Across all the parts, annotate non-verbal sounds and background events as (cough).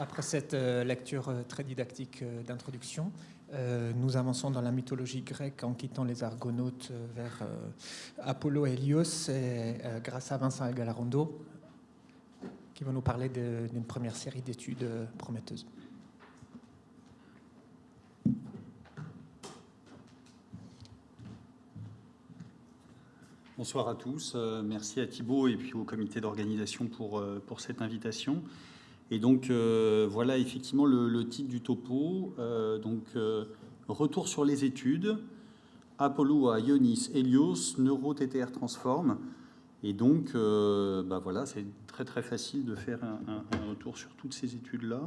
Après cette euh, lecture euh, très didactique euh, d'introduction, nous avançons dans la mythologie grecque en quittant les Argonautes vers Apollo et Hélios, et, grâce à Vincent Galarondo, qui va nous parler d'une première série d'études prometteuses. Bonsoir à tous. merci à Thibault et puis au comité d'organisation pour, pour cette invitation. Et donc euh, voilà effectivement le, titre du topo. Euh, donc euh, retour sur les études. Apollo à Ionis, Helios, Neuro-TTR transforme. Et donc bah voilà, c'est très très facile de faire un, retour sur toutes ces études-là.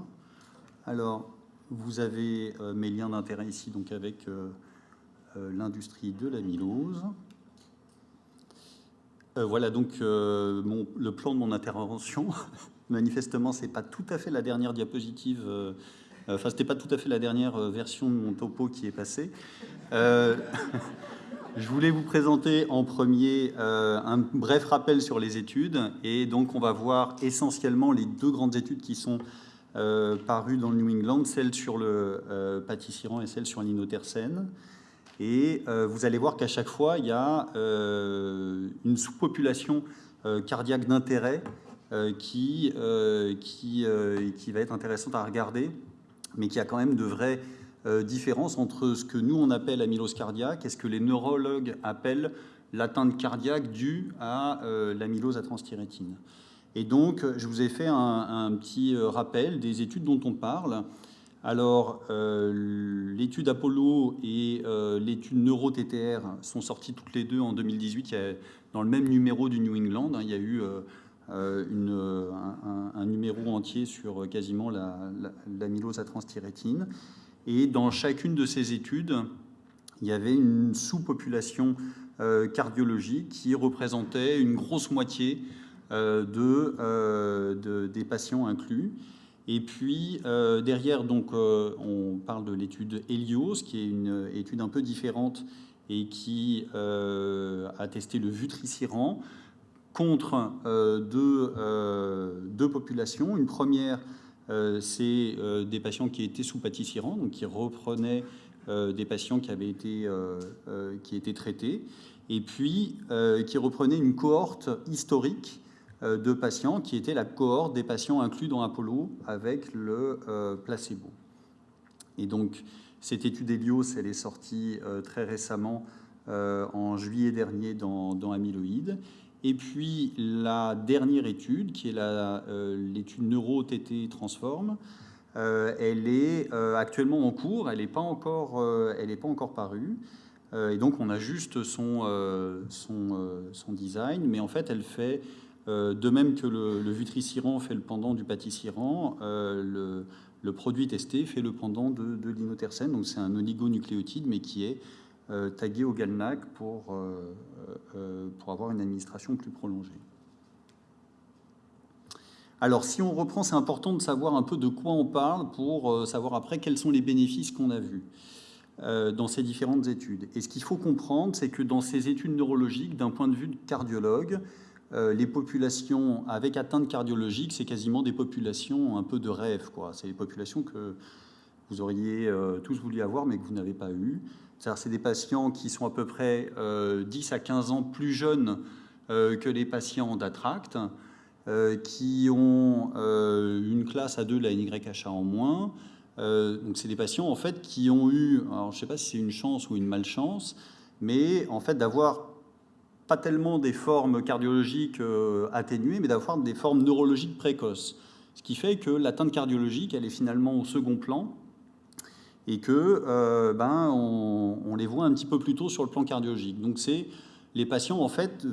Alors vous avez mes liens d'intérêt ici donc avec l'industrie de l'amylose. Voilà donc le plan de mon intervention. (laughs) Manifestement, c'est pas tout à fait la dernière diapositive. Euh, enfin, c'était pas tout à fait la dernière euh, version de mon topo qui est passée. Euh, (laughs) je voulais vous présenter en premier un bref rappel sur les études. Et donc, on va voir essentiellement les deux grandes études qui sont parues dans le New England, celle sur le pâtissiran et celle sur l'inotercène. Et vous allez voir qu'à chaque fois, il y a une sous-population cardiaque d'intérêt euh, qui, euh, qui, euh, qui va être intéressante à regarder, mais qui a quand même de vraies différences entre ce que nous on appelle amylose cardiaque et ce que les neurologues appellent l'atteinte cardiaque due à l'amylose à transthyrétine. Et donc, je vous ai fait un, petit rappel des études dont on parle. Alors, l'étude Apollo et l'étude Neuro-TTR sont sorties toutes les deux en 2018. Il y a, dans le même numéro du New England, hein, il y a eu euh, euh, un, numéro entier sur quasiment l'amylose la, à transthyrétine. Et dans chacune de ces études, il y avait une sous-population euh, cardiologique qui représentait une grosse moitié de, des patients inclus. Et puis derrière, donc, on parle de l'étude Helios, qui est une étude un peu différente et qui a testé le vutriciran contre euh, euh, deux, populations. Une première, euh, c'est des patients qui étaient sous pâtissirant, donc qui reprenaient des patients qui avaient été qui étaient traités, et puis qui reprenaient une cohorte historique de patients qui était la cohorte des patients inclus dans Apollo avec le placebo. Et donc, cette étude Helios, elle est sortie très récemment en juillet dernier dans, dans Amyloïde. Et puis la dernière étude, qui est euh, l'étude Neuro-TT Transform, euh, elle est euh, actuellement en cours, elle n'est pas, encore, pas encore parue. et donc on a juste son, son, design, mais en fait elle fait, de même que le, le fait le pendant du Pâtissiran, le, le, produit testé fait le pendant de, de l'inotercène. Donc c'est un oligonucléotide, mais qui est euh, tagué au GalNAC pour, euh, euh, pour avoir une administration plus prolongée. Alors, si on reprend, c'est important de savoir un peu de quoi on parle pour savoir après quels sont les bénéfices qu'on a vus dans ces différentes études. Et ce qu'il faut comprendre, c'est que dans ces études neurologiques, d'un point de vue cardiologue, les populations avec atteinte cardiologique, c'est quasiment des populations un peu de rêve. C'est des populations que vous auriez tous voulu avoir, mais que vous n'avez pas eu c'est des patients qui sont à peu près 10 euh, à 15 ans plus jeunes euh, que les patients d'Attract, euh, qui ont une classe à 2 de la NYHA en moins. donc c'est des patients en fait qui ont eu, je ne sais pas si c'est une chance ou une malchance, mais en fait d'avoir pas tellement des formes cardiologiques atténuées, mais d'avoir des formes neurologiques précoces. Ce qui fait que l'atteinte cardiologique, elle est finalement au second plan, et que euh, ben, on, les voit un petit peu plus tôt sur le plan cardiologique. Donc c'est les patients en fait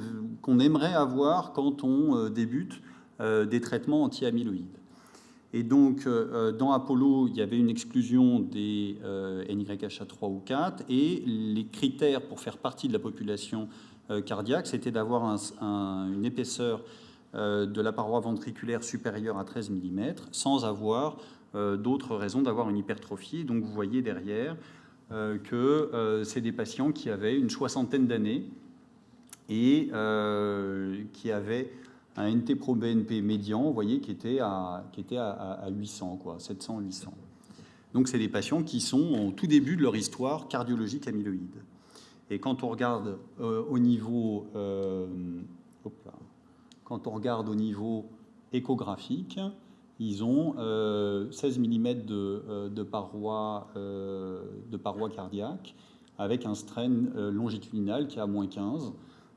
qu'on aimerait avoir quand on euh, débute euh, des traitements anti-amyloïdes. Et donc dans Apollo, il y avait une exclusion des NYHA 3 ou 4 et les critères pour faire partie de la population cardiaque, c'était d'avoir une épaisseur de la paroi ventriculaire supérieure à 13 mm sans avoir euh, d'autres raisons d'avoir une hypertrophie. Donc vous voyez derrière euh, que euh, c'est des patients qui avaient une soixantaine d'années et qui avaient un NT-proBNP médian, vous voyez, qui était à, qui était à, 800, quoi, 700, 800. Donc c'est des patients qui sont au tout début de leur histoire cardiologique amyloïde. Et quand on regarde euh, au niveau, euh, quand on regarde au niveau échographique, ils ont 16 euh, mm de, de, paroi, de paroi cardiaque avec un strain longitudinal qui est à moins 15.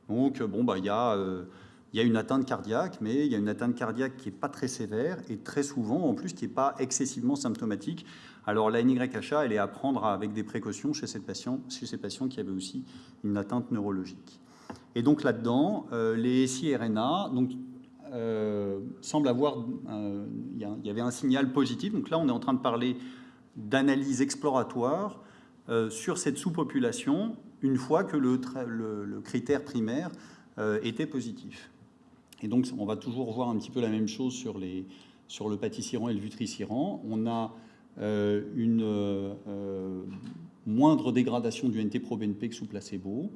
Donc bon, bah, il y a il y a une atteinte cardiaque, mais il y a une atteinte cardiaque qui n'est pas très sévère et très souvent, en plus, qui n'est pas excessivement symptomatique. Alors la NYHA, elle est à prendre avec des précautions chez, ces patients, qui avaient aussi une atteinte neurologique. Et donc là-dedans, euh, les SI-RNA euh, semblent avoir... Euh, il y, avait un signal positif. Donc là, on est en train de parler d'analyse exploratoire sur cette sous-population une fois que le critère primaire était positif. Et donc, on va toujours voir un petit peu la même chose sur, les, sur le pâtissirant et le vitricirant. On a euh, une euh, moindre dégradation du NT-proBNP que sous placebo.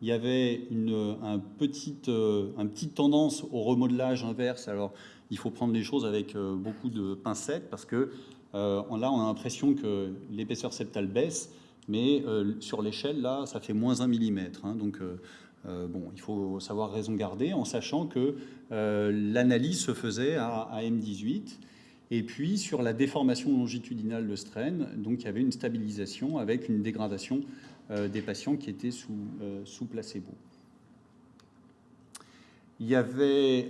Il y avait une un petite, euh, un petite tendance au remodelage inverse. Alors, il faut prendre les choses avec beaucoup de pincettes parce que là, on a l'impression que l'épaisseur septale baisse, mais sur l'échelle, là, ça fait moins 1 mm. Hein, donc, euh, bon, il faut savoir raison garder en sachant que euh, l'analyse se faisait à, M18. Et puis sur la déformation longitudinale de strain, donc il y avait une stabilisation avec une dégradation euh, des patients qui étaient sous, sous placebo. Il y avait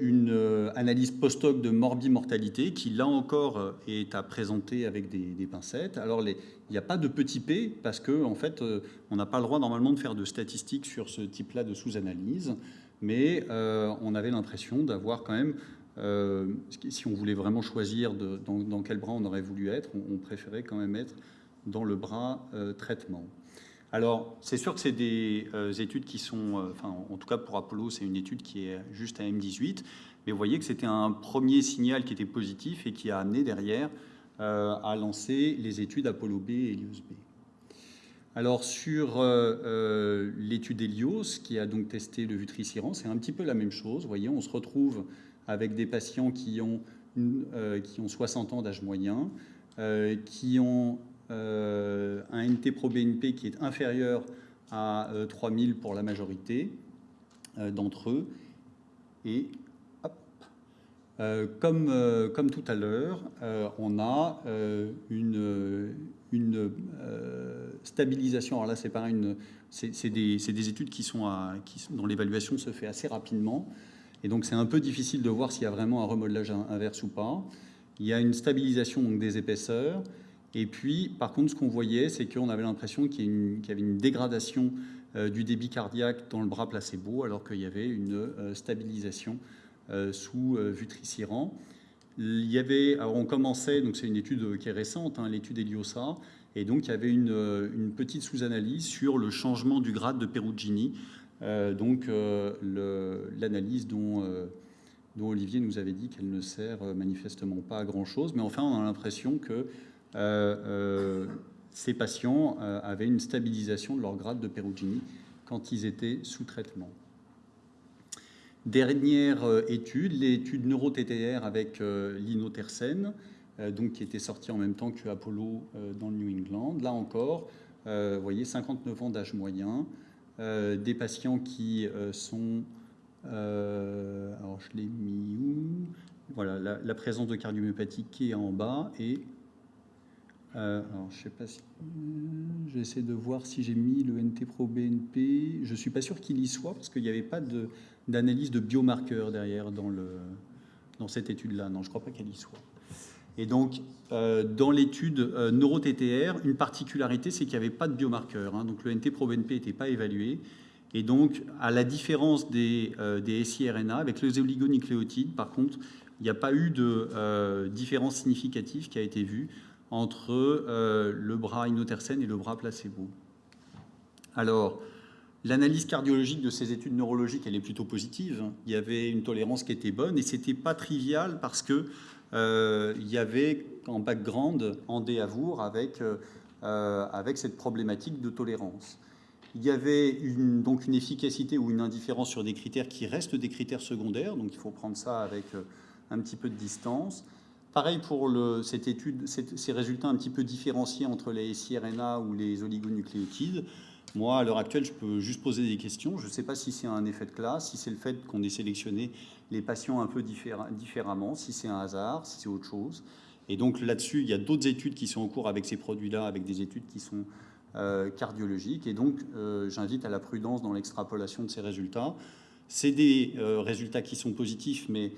une analyse post-hoc de morbimortalité qui, là encore, est à présenter avec des, pincettes. Alors, il n'y a pas de petit p parce que en fait, euh, on n'a pas le droit normalement de faire de statistiques sur ce type-là de sous-analyse, mais euh, on avait l'impression d'avoir quand même, euh, si on voulait vraiment choisir dans, quel bras on aurait voulu être, on, préférait quand même être dans le bras traitement. Alors, c'est sûr que c'est des études qui sont, enfin, en tout cas pour Apollo, c'est une étude qui est juste à M18, mais vous voyez que c'était un premier signal qui était positif et qui a amené derrière euh, a lancé les études Apollo B et Helios B. Alors sur euh, euh, l'étude Helios, qui a donc testé le vutriciran, c'est un petit peu la même chose. Vous voyez, on se retrouve avec des patients qui ont, qui ont 60 ans d'âge moyen, qui ont un NT-proBNP qui est inférieur à 3000 pour la majorité d'entre eux, et euh, comme, euh, comme, tout à l'heure, euh, on a une, une stabilisation. Alors là, c'est c'est des, des, études qui sont qui, dont l'évaluation se fait assez rapidement. Et donc, c'est un peu difficile de voir s'il y a vraiment un remodelage inverse ou pas. Il y a une stabilisation des épaisseurs. Et puis, par contre, ce qu'on voyait, c'est qu'on avait l'impression qu'il y, avait une dégradation du débit cardiaque dans le bras placebo, alors qu'il y avait une stabilisation euh, sous euh, Vutriciran. Il y avait, on commençait, donc c'est une étude qui est récente, hein, l'étude Eliosa, et donc il y avait une, euh, petite sous-analyse sur le changement du grade de Perugini, donc l'analyse dont, Olivier nous avait dit qu'elle ne sert manifestement pas à grand-chose, mais enfin on a l'impression que ces patients avaient une stabilisation de leur grade de Perugini quand ils étaient sous traitement. Dernière euh, étude, l'étude neuro-TTR avec euh, l'inotersen, euh, donc qui était sortie en même temps que Apollo dans le New England. Là encore, vous voyez, 59 ans d'âge moyen, des patients qui sont... alors je l'ai mis où? Voilà, la, présence de cardiomyopathie qui est en bas et alors, je sais pas si j'essaie de voir si j'ai mis le NT-proBNP. Je suis pas sûr qu'il y soit parce qu'il n'y avait pas de d'analyse de biomarqueurs derrière dans, le, dans cette étude-là. Non, je crois pas qu'elle y soit. Et donc, euh, dans l'étude euh, neuro-TTR, une particularité, c'est qu'il n'y avait pas de biomarqueurs. Hein. donc, le NT-proBNP n'était pas évalué. Et donc, à la différence des, euh, des SIRNA, avec les oligonucléotides, par contre, il n'y a pas eu de euh, différence significative qui a été vue entre le bras inotersen et le bras placebo. Alors, L'analyse cardiologique de ces études neurologiques, elle est plutôt positive. Il y avait une tolérance qui était bonne et c'était pas trivial parce que euh, il y avait en background Andé Avour avec, euh, avec cette problématique de tolérance. Il y avait donc une efficacité ou une indifférence sur des critères qui restent des critères secondaires, donc il faut prendre ça avec un petit peu de distance. Pareil pour cette étude, ces résultats un petit peu différenciés entre les siRNA ou les oligonucléotides. Moi, à l'heure actuelle, je peux juste poser des questions. Je ne sais pas si c'est un effet de classe, si c'est le fait qu'on ait sélectionné les patients un peu différemment, si c'est un hasard, si c'est autre chose. Et donc là-dessus, il y a d'autres études qui sont en cours avec ces produits-là, avec des études qui sont euh, cardiologiques. Et donc, euh, j'invite à la prudence dans l'extrapolation de ces résultats. C'est des euh, résultats qui sont positifs, mais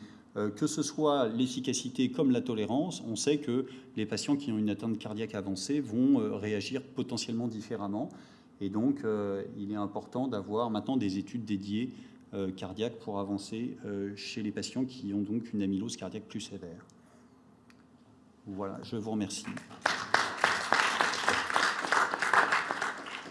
que ce soit l'efficacité comme la tolérance, on sait que les patients qui ont une atteinte cardiaque avancée vont réagir potentiellement différemment. Et donc, euh, il est important d'avoir maintenant des études dédiées euh, cardiaques pour avancer euh, chez les patients qui ont donc une amylose cardiaque plus sévère. Voilà, je vous remercie.